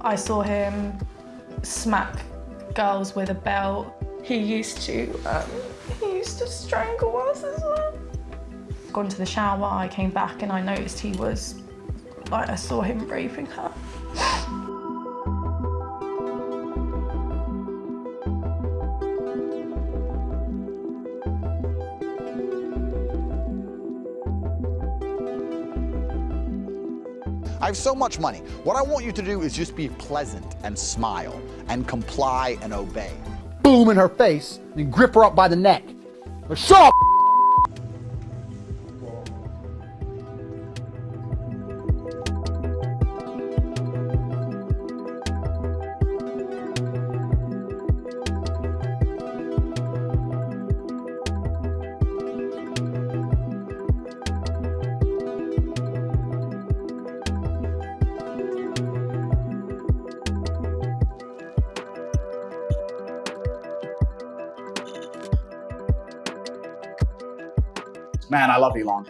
I saw him smack girls with a belt. He used to, um, he used to strangle us as well. Gone to the shower, I came back and I noticed he was, like I saw him raping her. I have so much money. What I want you to do is just be pleasant and smile and comply and obey. Boom in her face and grip her up by the neck. Shut up! Man, I love Elon.